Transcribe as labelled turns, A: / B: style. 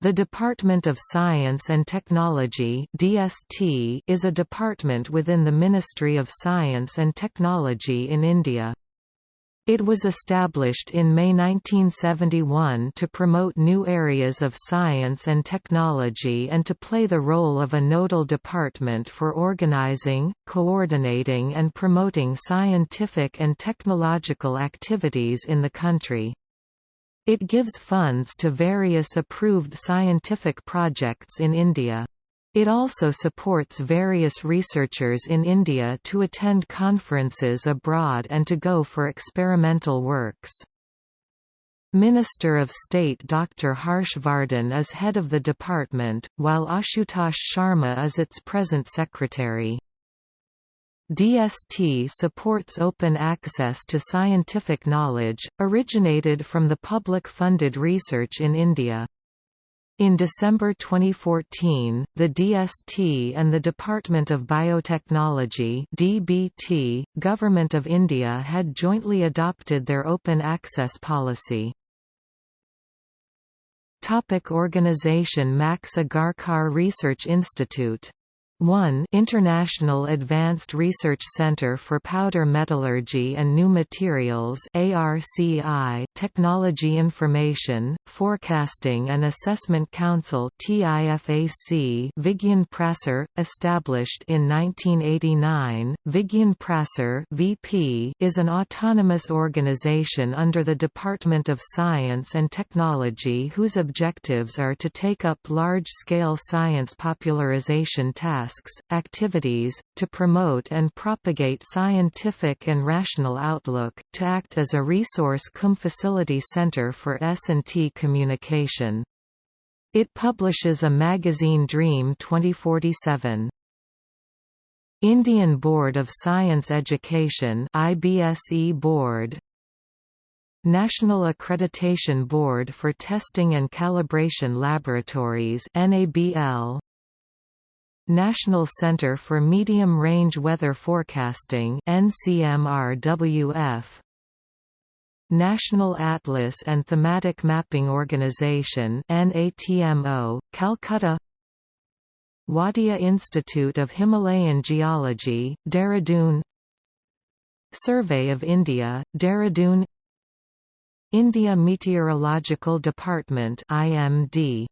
A: The Department of Science and Technology (DST) is a department within the Ministry of Science and Technology in India. It was established in May 1971 to promote new areas of science and technology and to play the role of a nodal department for organizing, coordinating and promoting scientific and technological activities in the country. It gives funds to various approved scientific projects in India. It also supports various researchers in India to attend conferences abroad and to go for experimental works. Minister of State Dr. Harsh Vardhan is head of the department, while Ashutosh Sharma is its present secretary. DST supports open access to scientific knowledge, originated from the public-funded research in India. In December 2014, the DST and the Department of Biotechnology DBT, Government of India had jointly adopted their open access policy. Topic organization Max Agharkar Research Institute 1 International Advanced Research Center for Powder Metallurgy and New Materials ARCI Technology Information, Forecasting and Assessment Council TIFAC Vigyan Prasar, established in 1989, Vigyan Prasar VP is an autonomous organization under the Department of Science and Technology whose objectives are to take up large-scale science popularization tasks tasks, activities, to promote and propagate scientific and rational outlook, to act as a resource cum facility center for S&T communication. It publishes a magazine Dream 2047. Indian Board of Science Education IBSE Board National Accreditation Board for Testing and Calibration Laboratories NABL National Center for Medium Range Weather Forecasting NCMRWF National Atlas and Thematic Mapping Organization NATMO Calcutta. Wadia Institute of Himalayan Geology Dehradun. Survey of India Dehradun. India Meteorological Department IMD